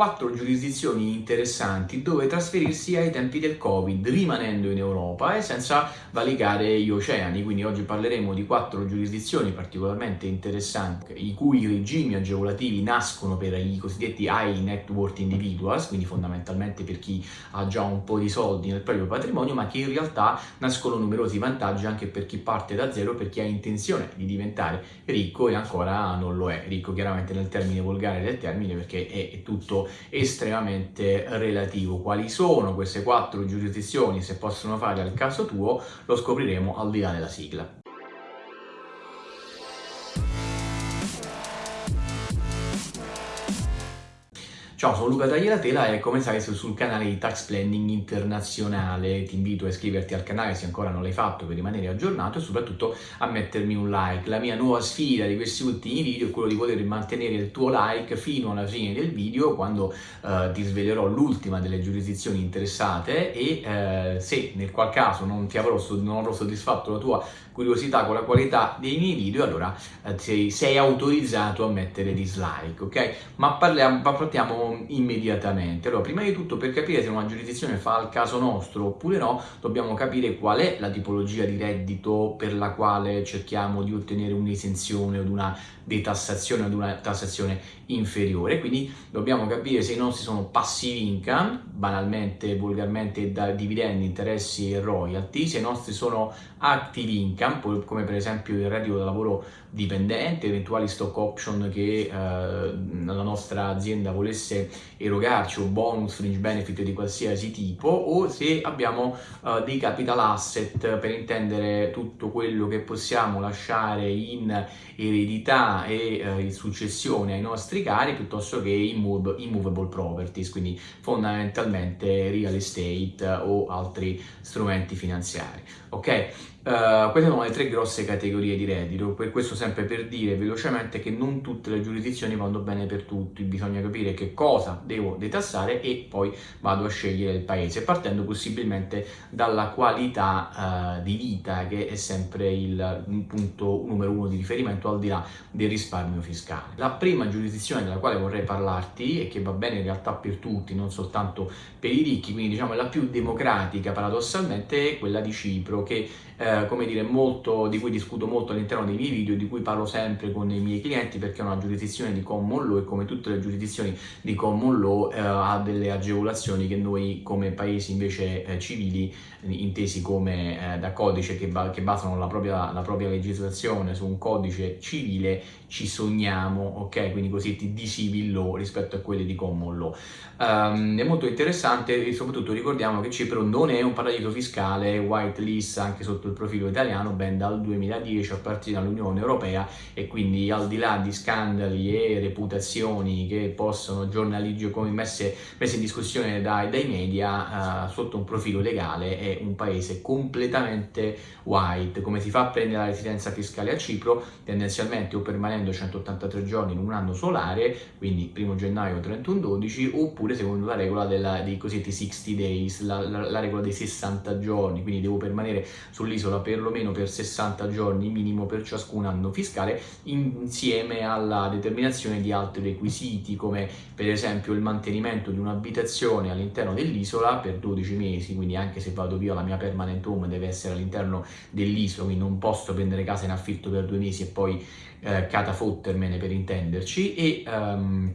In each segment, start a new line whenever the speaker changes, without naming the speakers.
quattro giurisdizioni interessanti dove trasferirsi ai tempi del Covid, rimanendo in Europa e senza valicare gli oceani. Quindi oggi parleremo di quattro giurisdizioni particolarmente interessanti, i cui regimi agevolativi nascono per i cosiddetti high net worth individuals, quindi fondamentalmente per chi ha già un po' di soldi nel proprio patrimonio, ma che in realtà nascono numerosi vantaggi anche per chi parte da zero, per chi ha intenzione di diventare ricco e ancora non lo è. Ricco chiaramente nel termine volgare del termine perché è tutto estremamente relativo. Quali sono queste quattro giurisdizioni, se possono fare al caso tuo, lo scopriremo al di là della sigla. Ciao, sono Luca Tagliatela e come sai sei sul canale di Tax Planning Internazionale. Ti invito a iscriverti al canale se ancora non l'hai fatto per rimanere aggiornato e soprattutto a mettermi un like. La mia nuova sfida di questi ultimi video è quello di poter mantenere il tuo like fino alla fine del video quando eh, ti svelerò l'ultima delle giurisdizioni interessate e eh, se nel qual caso non, ti avrò, non avrò soddisfatto la tua curiosità con la qualità dei miei video allora eh, sei, sei, autorizzato a mettere dislike, ok? Ma parliamo, partiamo immediatamente. Allora, prima di tutto, per capire se una giurisdizione fa al caso nostro oppure no, dobbiamo capire qual è la tipologia di reddito per la quale cerchiamo di ottenere un'esenzione o una detassazione o una tassazione inferiore, quindi dobbiamo capire se i nostri sono passive income, banalmente, volgarmente da dividendi, interessi e royalty, se i nostri sono active income, come per esempio il reddito da lavoro dipendente, eventuali stock option che eh, la nostra azienda volesse erogarci o bonus, fringe benefit di qualsiasi tipo o se abbiamo eh, dei capital asset per intendere tutto quello che possiamo lasciare in eredità e eh, in successione ai nostri cari piuttosto che immovable properties, quindi fondamentalmente real estate o altri strumenti finanziari. Ok? Uh, queste sono le tre grosse categorie di reddito, per questo sempre per dire velocemente che non tutte le giurisdizioni vanno bene per tutti, bisogna capire che cosa devo detassare e poi vado a scegliere il paese, partendo possibilmente dalla qualità uh, di vita che è sempre il punto numero uno di riferimento al di là del risparmio fiscale. La prima giurisdizione della quale vorrei parlarti e che va bene in realtà per tutti, non soltanto per i ricchi, quindi diciamo la più democratica paradossalmente, è quella di Cipro che eh, come dire, molto, di cui discuto molto all'interno dei miei video, di cui parlo sempre con i miei clienti perché è una giurisdizione di common law e come tutte le giurisdizioni di common law eh, ha delle agevolazioni che noi come paesi invece eh, civili, intesi come eh, da codice che, ba che basano la propria, la propria, legislazione su un codice civile, ci sogniamo, ok? Quindi così di civil law rispetto a quelli di common law. Um, è molto interessante e soprattutto ricordiamo che Cipro non è un paradiso fiscale white list anche sotto il profilo italiano ben dal 2010 appartiene all'Unione Europea e quindi al di là di scandali e reputazioni che possono giornaliggio come messe, messe in discussione dai, dai media uh, sotto un profilo legale è un paese completamente white. Come si fa a prendere la residenza fiscale a Cipro? Tendenzialmente o permanendo 183 giorni in un anno solare quindi 1 gennaio 31 12 oppure secondo la regola della, dei cosiddetti 60 days la, la, la regola dei 60 giorni quindi devo permanere sull'isola l'isola perlomeno per 60 giorni minimo per ciascun anno fiscale insieme alla determinazione di altri requisiti come per esempio il mantenimento di un'abitazione all'interno dell'isola per 12 mesi. Quindi anche se vado via la mia permanent home deve essere all'interno dell'isola quindi non posso prendere casa in affitto per due mesi e poi eh, catafottermene per intenderci. E um,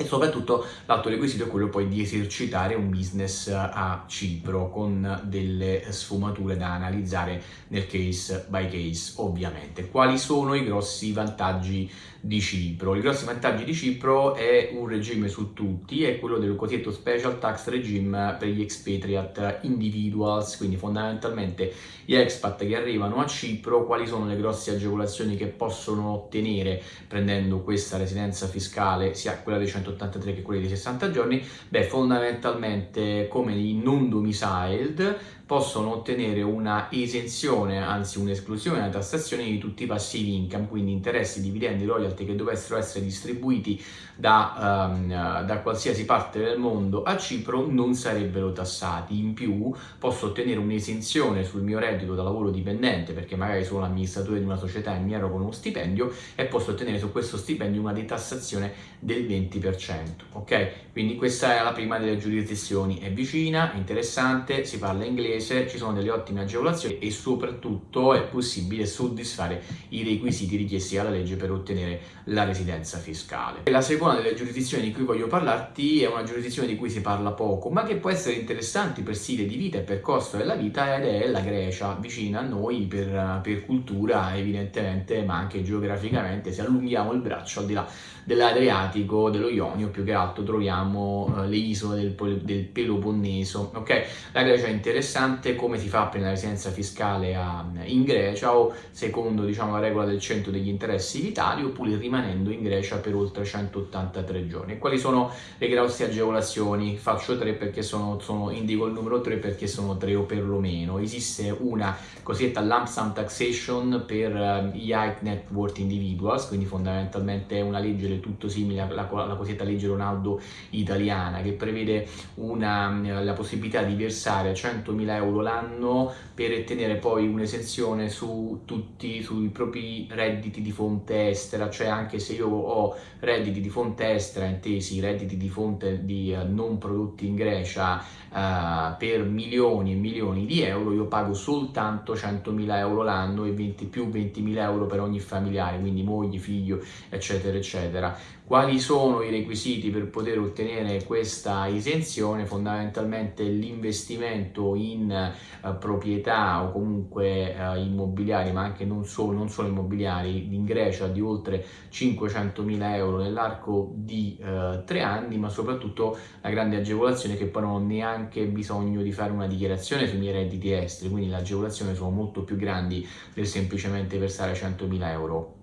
e soprattutto l'altro requisito è quello poi di esercitare un business a Cipro con delle sfumature da analizzare nel case by case ovviamente. Quali sono i grossi vantaggi di Cipro? I grossi vantaggi di Cipro è un regime su tutti, è quello del cosiddetto special tax regime per gli expatriate individuals, quindi fondamentalmente gli expat che arrivano a Cipro, quali sono le grosse agevolazioni che possono ottenere prendendo questa residenza fiscale, sia quella dei 100 183 che quelli di 60 giorni, beh fondamentalmente come i non domiciled possono ottenere una esenzione, anzi un'esclusione dalla tassazione di tutti i passivi income, quindi interessi, dividendi, royalty che dovessero essere distribuiti da, um, da qualsiasi parte del mondo a Cipro non sarebbero tassati. In più posso ottenere un'esenzione sul mio reddito da lavoro dipendente perché magari sono l'amministratore di una società e mi ero con uno stipendio e posso ottenere su questo stipendio una detassazione del 20%. ok? Quindi questa è la prima delle giurisdizioni, è vicina, interessante, si parla inglese, ci sono delle ottime agevolazioni e soprattutto è possibile soddisfare i requisiti richiesti dalla legge per ottenere la residenza fiscale. La seconda delle giurisdizioni di cui voglio parlarti è una giurisdizione di cui si parla poco, ma che può essere interessante per stile di vita e per costo della vita ed è la Grecia, vicina a noi per, per cultura evidentemente, ma anche geograficamente, se allunghiamo il braccio al di là dell'Adriatico, dello Ionio, più che altro troviamo uh, le isole del, del, Peloponneso. Ok, la Grecia è interessante, come si fa prendere la residenza fiscale a, in Grecia o secondo diciamo, la regola del centro degli interessi vitali oppure rimanendo in Grecia per oltre 183 giorni. Quali sono le grosse agevolazioni? Faccio tre perché sono, sono, indico il numero 3 perché sono tre o perlomeno. Esiste una cosiddetta lump sum taxation per uh, gli high net worth individuals, quindi fondamentalmente una legge del tutto simile alla, alla cosiddetta legge Ronaldo italiana che prevede una, la possibilità di versare 100.000 euro l'anno per ottenere poi un'esenzione su tutti sui propri redditi di fonte estera, cioè anche se io ho redditi di fonte estera, intesi redditi di fonte di uh, non prodotti in Grecia uh, per milioni e milioni di euro, io pago soltanto 100.000 euro l'anno e 20 più 20.000 euro per ogni familiare, quindi moglie, figlio, eccetera, eccetera eccetera. Quali sono i requisiti per poter ottenere questa esenzione? Fondamentalmente l'investimento in uh, proprietà o comunque uh, immobiliari, ma anche non solo, non solo, immobiliari, in Grecia di oltre 500.000 euro nell'arco di uh, tre anni, ma soprattutto la grande agevolazione che poi non ho neanche bisogno di fare una dichiarazione sui miei redditi esteri, quindi le agevolazioni sono molto più grandi del semplicemente versare 100.000 euro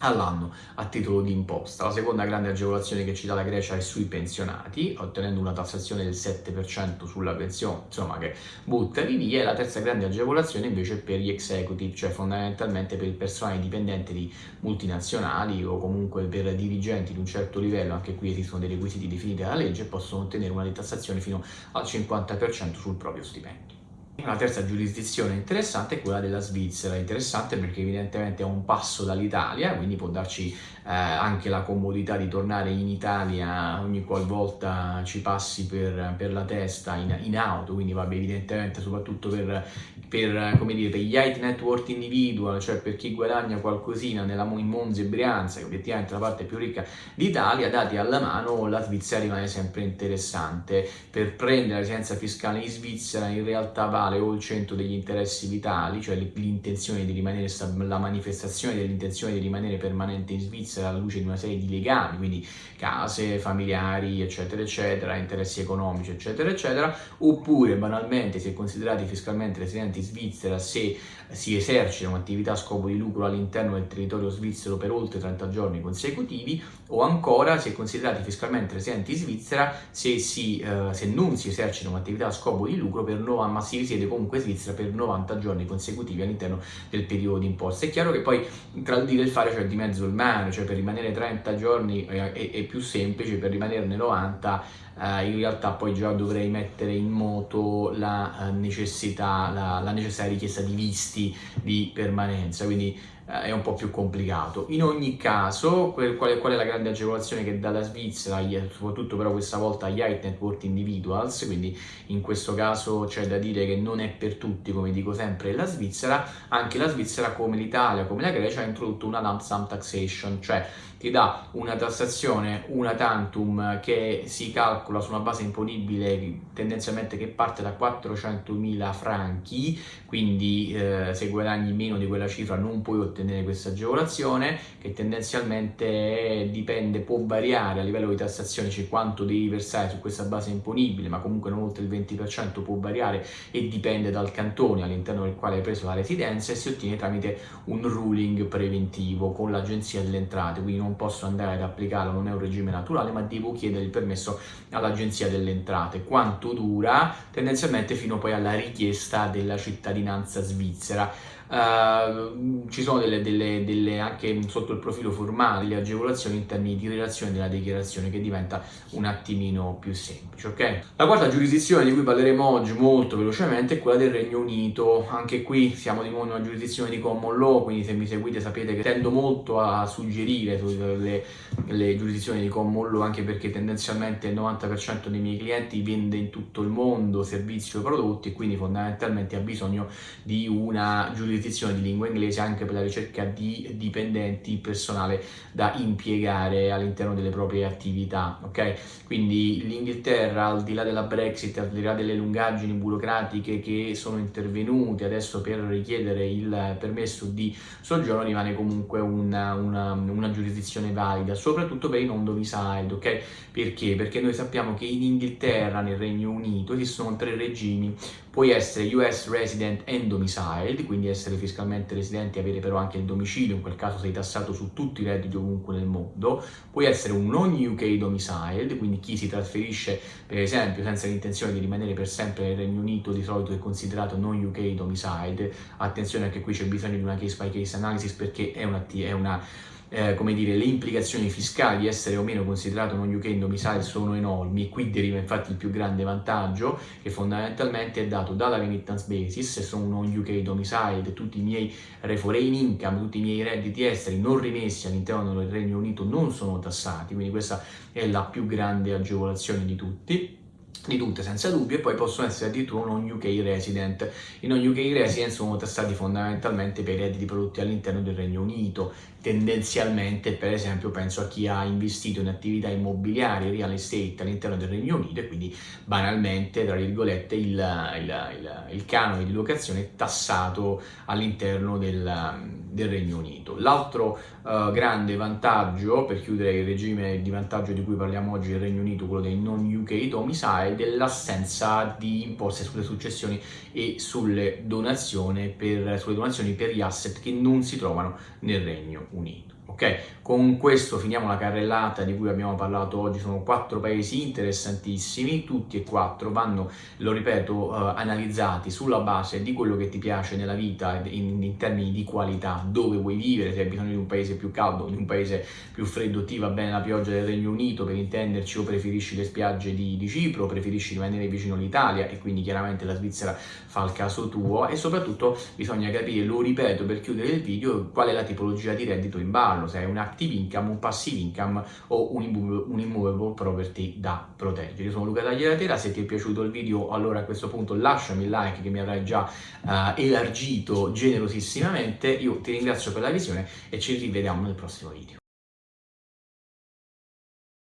all'anno a titolo di imposta. La seconda grande agevolazione che ci dà la Grecia è sui pensionati, ottenendo una tassazione del 7% sulla pensione, insomma che butta di via, e la terza grande agevolazione invece è per gli executive, cioè fondamentalmente per il personale dipendente di multinazionali o comunque per dirigenti di un certo livello, anche qui esistono dei requisiti definiti dalla legge, possono ottenere una detassazione fino al 50% sul proprio stipendio. La terza giurisdizione interessante è quella della Svizzera, interessante perché evidentemente è un passo dall'Italia, quindi può darci eh, anche la comodità di tornare in Italia ogni qualvolta ci passi per, per la testa in, in, auto, quindi vabbè evidentemente soprattutto per, per, come dire, per gli high net worth individual, cioè per chi guadagna qualcosina nella, in Monza e Brianza, che obiettivamente è la parte più ricca d'Italia, dati alla mano la Svizzera rimane sempre interessante. Per prendere la residenza fiscale in Svizzera in realtà vale o il centro degli interessi vitali, cioè l'intenzione di rimanere, la manifestazione dell'intenzione di rimanere permanente in Svizzera alla luce di una serie di legami, quindi case, familiari, eccetera, eccetera, interessi economici, eccetera, eccetera, oppure banalmente se considerati fiscalmente residenti in Svizzera se si esercita un'attività a scopo di lucro all'interno del territorio svizzero per oltre 30 giorni consecutivi, o ancora se considerati fiscalmente residenti in Svizzera se, si, eh, se non si esercita un'attività a scopo di lucro per 90, ma si risiede comunque in Svizzera per 90 giorni consecutivi all'interno del periodo di imposta. È chiaro che poi tra il dire e il fare c'è di mezzo il mare, cioè per rimanere 30 giorni è, è, è più semplice, per rimanerne 90 eh, in realtà poi già dovrei mettere in moto la eh, necessità, la, la necessaria richiesta di visti di permanenza, quindi è un po' più complicato. In ogni caso, qual è, qual è la grande agevolazione che dà la Svizzera, soprattutto però questa volta agli high net worth individuals, quindi in questo caso c'è da dire che non è per tutti, come dico sempre, la Svizzera, anche la Svizzera come l'Italia, come la Grecia ha introdotto una lump sum taxation, cioè ti dà una tassazione, una tantum che si calcola su una base imponibile tendenzialmente che parte da 400.000 franchi, quindi eh, se guadagni meno di quella cifra non puoi ottenere questa agevolazione, che tendenzialmente dipende, può variare a livello di tassazione, cioè quanto devi versare su questa base imponibile, ma comunque non oltre il 20% può variare e dipende dal cantone all'interno del quale hai preso la residenza e si ottiene tramite un ruling preventivo con l'agenzia delle entrate, quindi non posso andare ad applicarlo, non è un regime naturale, ma devo chiedere il permesso all'Agenzia delle Entrate. Quanto dura? Tendenzialmente fino poi alla richiesta della cittadinanza svizzera. Uh, ci sono delle, delle, delle, anche sotto il profilo formale delle agevolazioni in termini di relazione della dichiarazione che diventa un attimino più semplice, ok? La quarta giurisdizione di cui parleremo oggi molto velocemente è quella del Regno Unito, anche qui siamo di nuovo in una giurisdizione di common law, quindi se mi seguite sapete che tendo molto a suggerire le, le giurisdizioni di common law anche perché tendenzialmente il 90% dei miei clienti vende in tutto il mondo servizi o prodotti e quindi fondamentalmente ha bisogno di una giurisdizione di lingua inglese anche per la ricerca di dipendenti, personale da impiegare all'interno delle proprie attività, ok? Quindi l'Inghilterra al di là della Brexit, al di là delle lungaggini burocratiche che sono intervenute adesso per richiedere il permesso di soggiorno rimane comunque una, una, una giurisdizione valida, soprattutto per i non domiciled, ok? Perché? Perché noi sappiamo che in Inghilterra, nel Regno Unito, esistono tre regimi Puoi essere US resident and domiciled, quindi essere fiscalmente residente e avere però anche il domicilio, in quel caso sei tassato su tutti i redditi ovunque nel mondo. Puoi essere un non UK domiciled, quindi chi si trasferisce per esempio senza l'intenzione di rimanere per sempre nel Regno Unito di solito è considerato non UK domiciled. Attenzione anche qui c'è bisogno di una case by case analysis perché è una, è una eh, come dire, le implicazioni fiscali di essere o meno considerato non UK domicile sono enormi qui deriva infatti il più grande vantaggio che fondamentalmente è dato dalla remittance basis, se sono non UK domicile tutti i miei foreign income, tutti i miei redditi esteri non rimessi all'interno del Regno Unito non sono tassati, quindi questa è la più grande agevolazione di tutti di tutte senza dubbio e poi possono essere addirittura non UK resident. I non UK resident sono tassati fondamentalmente per i redditi prodotti all'interno del Regno Unito, tendenzialmente per esempio penso a chi ha investito in attività immobiliari, real estate all'interno del Regno Unito e quindi banalmente tra virgolette il, il, il, il canone di locazione è tassato all'interno del, del, Regno Unito. L'altro uh, grande vantaggio, per chiudere il regime di vantaggio di cui parliamo oggi del Regno Unito, quello dei non UK domicile, è dell'assenza di imposte sulle successioni e sulle donazioni per, sulle donazioni per gli asset che non si trovano nel Regno Unito. Ok, con questo finiamo la carrellata di cui abbiamo parlato oggi, sono quattro paesi interessantissimi, tutti e quattro vanno, lo ripeto, uh, analizzati sulla base di quello che ti piace nella vita in, in, termini di qualità, dove vuoi vivere, se hai bisogno di un paese più caldo, di un paese più freddo, ti va bene la pioggia del Regno Unito per intenderci o preferisci le spiagge di, di Cipro, preferisci rimanere vicino all'Italia e quindi chiaramente la Svizzera fa il caso tuo. E soprattutto bisogna capire, lo ripeto per chiudere il video, qual è la tipologia di reddito in ballo, se è un active income, un passive income o un, immovable property da proteggere. Io sono Luca Tagliatela, se ti è piaciuto il video allora a questo punto lasciami il like che mi avrai già uh, elargito generosissimamente, io ti ringrazio per la visione e ci rivediamo nel prossimo video.